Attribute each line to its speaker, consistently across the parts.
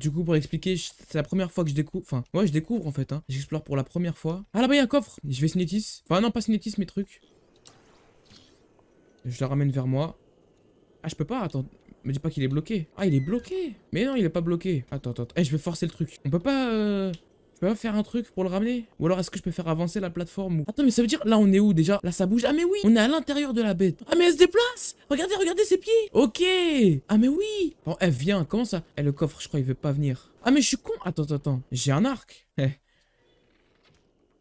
Speaker 1: Du coup, pour expliquer, c'est la première fois que je découvre. Enfin, ouais, je découvre en fait. Hein. J'explore pour la première fois. Ah là-bas, il y a un coffre. Je vais cinétis. Enfin, non, pas cinétis, mes trucs. Je le ramène vers moi. Ah, je peux pas, attends. Me dis pas qu'il est bloqué. Ah, il est bloqué. Mais non, il est pas bloqué. Attends, attends. Eh, je vais forcer le truc. On peut pas. Euh... Je peux pas faire un truc pour le ramener? Ou alors est-ce que je peux faire avancer la plateforme ou... Attends, mais ça veut dire là on est où déjà? Là ça bouge. Ah mais oui, on est à l'intérieur de la bête. Ah mais elle se déplace Regardez, regardez ses pieds Ok Ah mais oui Bon, elle vient, comment ça? Eh, le coffre, je crois, il veut pas venir. Ah mais je suis con Attends, attends, attends. J'ai un arc. Eh.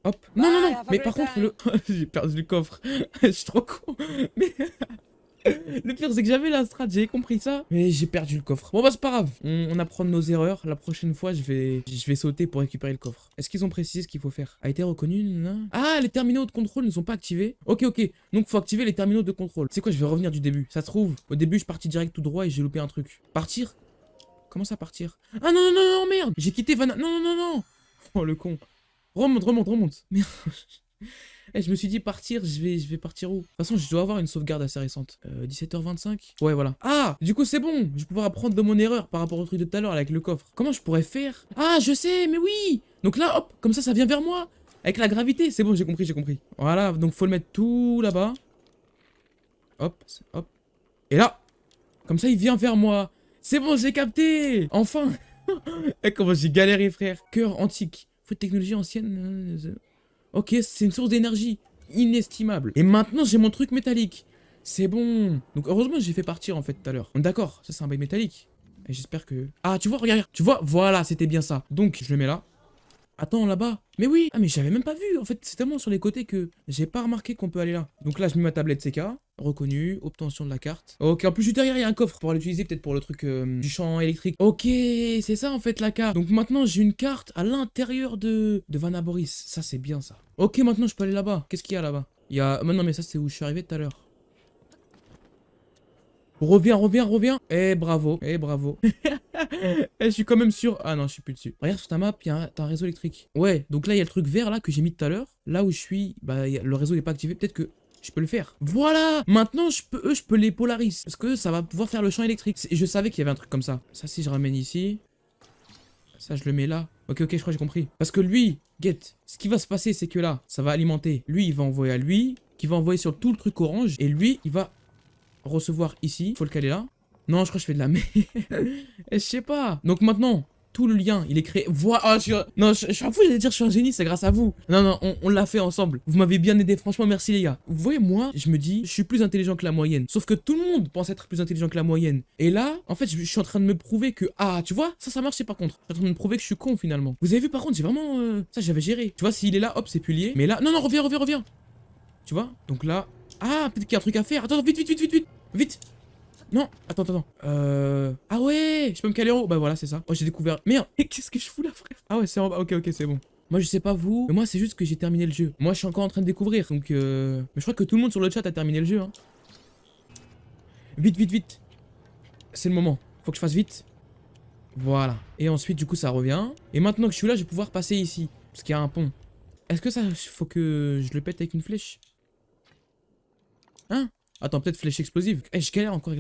Speaker 1: Hop. Non, non, non. Mais par contre, le... j'ai perdu le coffre. Je suis trop con. Mais... Le pire, c'est que j'avais la strat, j'ai compris ça. Mais j'ai perdu le coffre. Bon, bah, c'est pas grave. On, apprend de nos erreurs. La prochaine fois, je vais, je vais sauter pour récupérer le coffre. Est-ce qu'ils ont précisé ce qu'il faut faire? A été reconnu Ah, les terminaux de contrôle ne sont pas activés. Ok, ok. Donc, faut activer les terminaux de contrôle. C'est quoi? Je vais revenir du début. Ça se trouve, au début, je suis parti direct tout droit et j'ai loupé un truc. Partir? Comment ça partir? Ah non, non, non, non, merde J'ai quitté Vanna. Non, non, non, non Oh, le con. Remonte, remonte, remonte. Merde. Eh, je me suis dit partir, je vais, je vais partir où? De toute façon, je dois avoir une sauvegarde assez récente. Euh, 17h25 Ouais, voilà. Ah Du coup, c'est bon Je vais pouvoir apprendre de mon erreur par rapport au truc de tout à l'heure avec le coffre. Comment je pourrais faire? Ah, je sais, mais oui Donc là, hop, comme ça, ça vient vers moi Avec la gravité. C'est bon, j'ai compris, j'ai compris. Voilà, donc faut le mettre tout là-bas. Hop, hop. Et là Comme ça, il vient vers moi. C'est bon, j'ai capté Enfin Eh, comment j'ai galéré, frère. Cœur antique. Faut de technologie ancienne. Ok, c'est une source d'énergie inestimable. Et maintenant, j'ai mon truc métallique. C'est bon. Donc, heureusement, j'ai fait partir, en fait, tout à l'heure. D'accord, ça, c'est un bail métallique. Et j'espère que... Ah, tu vois, regarde. Tu vois, voilà, c'était bien ça. Donc, je le mets là. Attends, là-bas. Mais oui. Ah, mais j'avais même pas vu. En fait, c'est tellement sur les côtés que j'ai pas remarqué qu'on peut aller là. Donc là, je mets ma tablette CK. Reconnu. Obtention de la carte. Ok, en plus, juste derrière, il y a un coffre pour l'utiliser peut-être pour le truc euh, du champ électrique. Ok, c'est ça, en fait, la carte. Donc maintenant, j'ai une carte à l'intérieur de, de Vanaboris. Ça, c'est bien, ça. Ok, maintenant, je peux aller là-bas. Qu'est-ce qu'il y a là-bas? Il y a... Non, mais ça, c'est où je suis arrivé tout à l'heure. Reviens, reviens, reviens. Eh, bravo. Eh, bravo. Eh, je suis quand même sûr. Ah non, je suis plus dessus. Regarde sur ta map, il y a un, un réseau électrique. Ouais, donc là, il y a le truc vert là que j'ai mis tout à l'heure. Là où je suis, bah, le réseau n'est pas activé. Peut-être que je peux le faire. Voilà Maintenant, je peux, eux, je peux les polariser. Parce que ça va pouvoir faire le champ électrique. Je savais qu'il y avait un truc comme ça. Ça, si je ramène ici. Ça, je le mets là. Ok, ok, je crois que j'ai compris. Parce que lui, get, ce qui va se passer, c'est que là, ça va alimenter. Lui, il va envoyer à lui, qui va envoyer sur tout le truc orange. Et lui, il va recevoir ici. Faut le caler là. Non, je crois que je fais de la merde. Je sais pas. Donc maintenant, tout le lien, il est créé. Voilà. Ah, je suis... Non, je, je suis fou, j'allais dire je suis un génie, c'est grâce à vous. Non, non, on, l'a fait ensemble. Vous m'avez bien aidé, franchement, merci les gars. Vous voyez, moi, je me dis, je suis plus intelligent que la moyenne. Sauf que tout le monde pense être plus intelligent que la moyenne. Et là, en fait, je, suis en train de me prouver que. Ah, tu vois, ça, ça marchait par contre. Je suis en train de me prouver que je suis con finalement. Vous avez vu, par contre, j'ai vraiment. euh, Ça, j'avais géré. Tu vois, s'il est là, hop, c'est plus lié. Mais là. Non, non, reviens, reviens, reviens. Tu vois? Donc là. Ah, peut-être qu'il y a un truc à faire. Attends, vite, vite, vite, vite, vite. Vite. Non, attends, attends. Euh... Ah ouais, je peux me caler en haut. Bah voilà, c'est ça. Oh, j'ai découvert. Merde, qu'est-ce que je fous là, frère? Ah ouais, c'est en bas. Ok, ok, c'est bon. Moi, je sais pas vous, mais moi, c'est juste que j'ai terminé le jeu. Moi, je suis encore en train de découvrir. Donc, euh... Mais je crois que tout le monde sur le chat a terminé le jeu. Hein. Vite, vite, vite. C'est le moment. Faut que je fasse vite. Voilà. Et ensuite, du coup, ça revient. Et maintenant que je suis là, je vais pouvoir passer ici. Parce qu'il y a un pont. Est-ce que ça, faut que je le pète avec une flèche? Hein? Attends, peut-être flèche explosive. Eh, je galère encore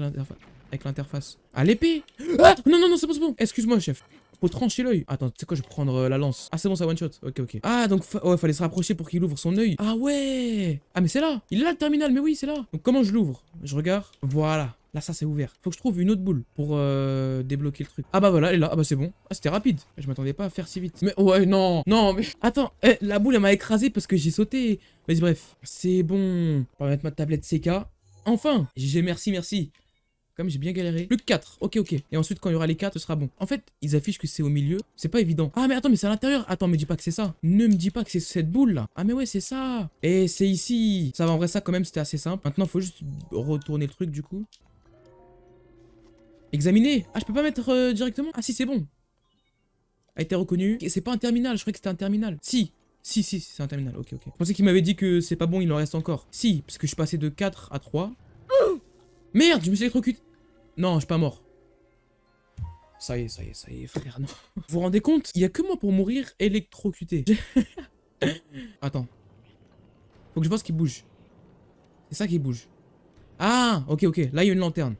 Speaker 1: avec l'interface. Ah, l'épée Ah Non, non, non, c'est bon, c'est bon. Excuse-moi, chef. Faut trancher l'œil. Attends, tu sais quoi, je vais prendre euh, la lance. Ah, c'est bon, ça one shot. Ok, ok. Ah, donc, fa- ouais, fallait se rapprocher pour qu'il ouvre son œil. Ah, ouais. Ah, mais c'est là. Il est là, le terminal. Mais oui, c'est là. Donc, comment je l'ouvre? Je regarde. Voilà. Là, ça, c'est ouvert. Faut que je trouve une autre boule pour euh, débloquer le truc. Ah, bah voilà, elle est là. Ah, bah c'est bon. Ah, c'était rapide. Je m'attendais pas à faire si vite. Mais ouais, non. Non, mais. Attends. Eh, la boule, elle m'a écrasé parce que j'ai sauté. Vas-y, bref. C'est bon. On va mettre ma tablette CK. Enfin J'ai merci, merci. Comme j'ai bien galéré. Plus que 4. Ok, ok. Et ensuite, quand il y aura les 4, ce sera bon. En fait, ils affichent que c'est au milieu. C'est pas évident. Ah, mais attends, mais c'est à l'intérieur. Attends, me dis pas que c'est ça. Ne me dis pas que c'est cette boule là. Ah, mais ouais, c'est ça. Et c'est ici. Ça va, en vrai, ça quand même, c'était assez simple. Maintenant, faut juste retourner le truc du coup. Examiner. Ah, je peux pas mettre euh, directement? Ah, si, c'est bon. A été reconnu. C'est pas un terminal. Je croyais que c'était un terminal. Si. Si, si, c'est un terminal. Ok, ok. Je pensais qu'il m'avait dit que c'est pas bon, il en reste encore. Si, parce que je suis passé de 4 à 3. Merde, je me suis électrocuté. Non, je suis pas mort. Ça y est, ça y est, ça y est, frère, non. Vous vous rendez compte Il y a que moi pour mourir électrocuté. Attends. Faut que je vois ce qui bouge. C'est ça qui bouge. Ah, ok, ok. Là, il y a une lanterne.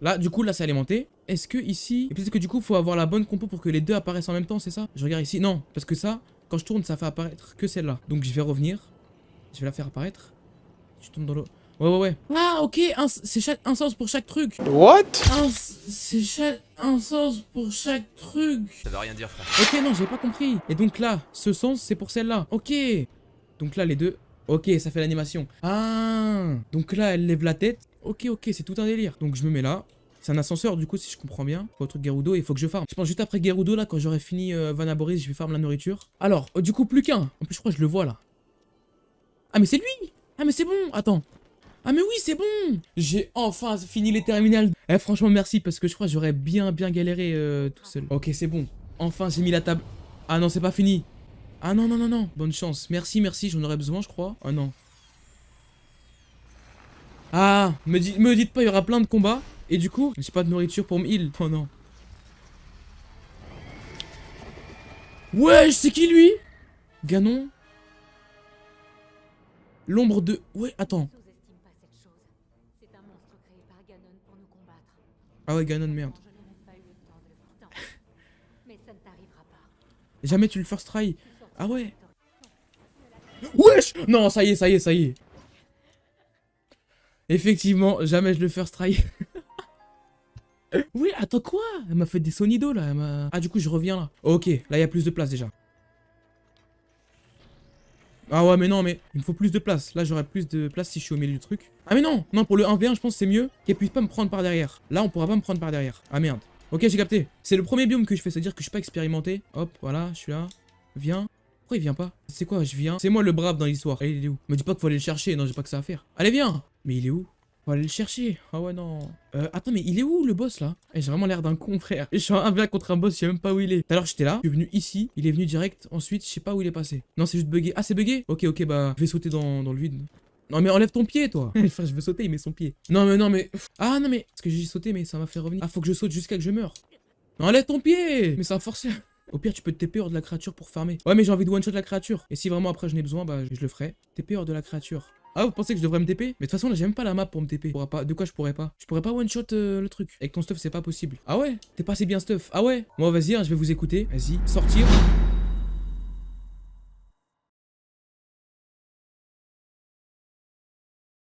Speaker 1: Là, du coup, là, c'est alimenté. Est-ce que ici... Et peut-être que du coup, faut avoir la bonne compo pour que les deux apparaissent en même temps, c'est ça? Je regarde ici. Non, parce que ça, quand je tourne, ça fait apparaître que celle-là. Donc je vais revenir. Je vais la faire apparaître. Je tourne dans l'eau. Ouais, ouais, ouais. Ah, ok, c'est chaque- un sens pour chaque truc.
Speaker 2: What?
Speaker 1: Un- C'est chaque... un sens pour chaque truc.
Speaker 3: Ça veut rien dire, frère.
Speaker 1: Ok, non, j'ai pas compris. Et donc là, ce sens, c'est pour celle-là. Ok. Donc là, les deux. Ok, ça fait l'animation. Ah. Donc là, elle lève la tête. Ok, ok, c'est tout un délire. Donc je me mets là. C'est un ascenseur, du coup, si je comprends bien. Faut un truc Gerudo il faut que je farme. Je pense juste après Gerudo, là, quand j'aurai fini euh, Vanaboris, je vais farm la nourriture. Alors, euh, du coup, plus qu'un. En plus, je crois que je le vois là. Ah, mais c'est lui Ah, mais c'est bon Attends. Ah, mais oui, c'est bon J'ai enfin fini les terminales. Eh, franchement, merci, parce que je crois que j'aurais bien, bien galéré euh, tout seul. Ok, c'est bon. Enfin, j'ai mis la table. Ah non, c'est pas fini. Ah non, non, non, non. Bonne chance. Merci, merci, j'en aurais besoin, je crois. Ah non. Ah, me, di- me dites pas, il y aura plein de combats. Et du coup, j'ai pas de nourriture pour me heal. Oh non. Ouais, c'est qui lui? Ganon L'ombre de... Ouais, attends. Ah ouais, Ganon, merde. Jamais tu le first try. Ah ouais. Wesh Non, ça y est, ça y est, ça y est. Effectivement, jamais je le first try. oui, attends quoi? Elle m'a fait des sonidos là. ah, du coup, je reviens là. Ok, là, il y a plus de place déjà. Ah ouais, mais non, mais il me faut plus de place. Là, j'aurai plus de place si je suis au milieu du truc. Ah, mais non Non, pour le 1v1, je pense c'est mieux qu'elle puisse pas me prendre par derrière. Là, on pourra pas me prendre par derrière. Ah, merde. Ok, j'ai capté. C'est le premier biome que je fais, c'est-à-dire que je suis pas expérimenté. Hop, voilà, je suis là. Viens. Pourquoi il vient pas? C'est quoi, je viens? C'est moi le brave dans l'histoire. Il est où? Me dis pas qu'il faut aller le chercher, non, j'ai pas que ça à faire. Allez, viens Mais il est où? Faut aller le chercher. Ah ouais, non. Euh, attends, mais il est où le boss là? Eh, J'ai vraiment l'air d'un con, frère. Je suis en 1v1 contre un boss, je sais même pas où il est. Tout à l'heure, j'étais là, je suis venu ici, il est venu direct. Ensuite, je sais pas où il est passé. Non, c'est juste bugué. Ah, c'est bugué Ok, ok, bah, je vais sauter dans, dans le vide. Non, mais enlève ton pied, toi Frère, je veux sauter, il met son pied. Non, mais non, mais. Ah, non, mais. Parce que j'ai sauté, mais ça m'a fait revenir. Ah, faut que je saute jusqu'à que je meure. Non, enlève ton pied Mais ça va forcer. Au pire, tu peux te TP hors de la créature pour farmer. Ouais, mais j'ai envie de one-shot la créature. Et si vraiment après je n'ai besoin, bah je le ferai. TP hors de la créature. Ah, vous pensez que je devrais me TP Mais de toute façon, là, j'ai même pas la map pour me TP. Pas... De quoi je pourrais pas? Je pourrais pas one-shot euh, le truc. Avec ton stuff, c'est pas possible. Ah ouais? T'es pas assez bien stuff. Ah ouais? Moi, vas-y, hein, je vais vous écouter. Vas-y, sortir.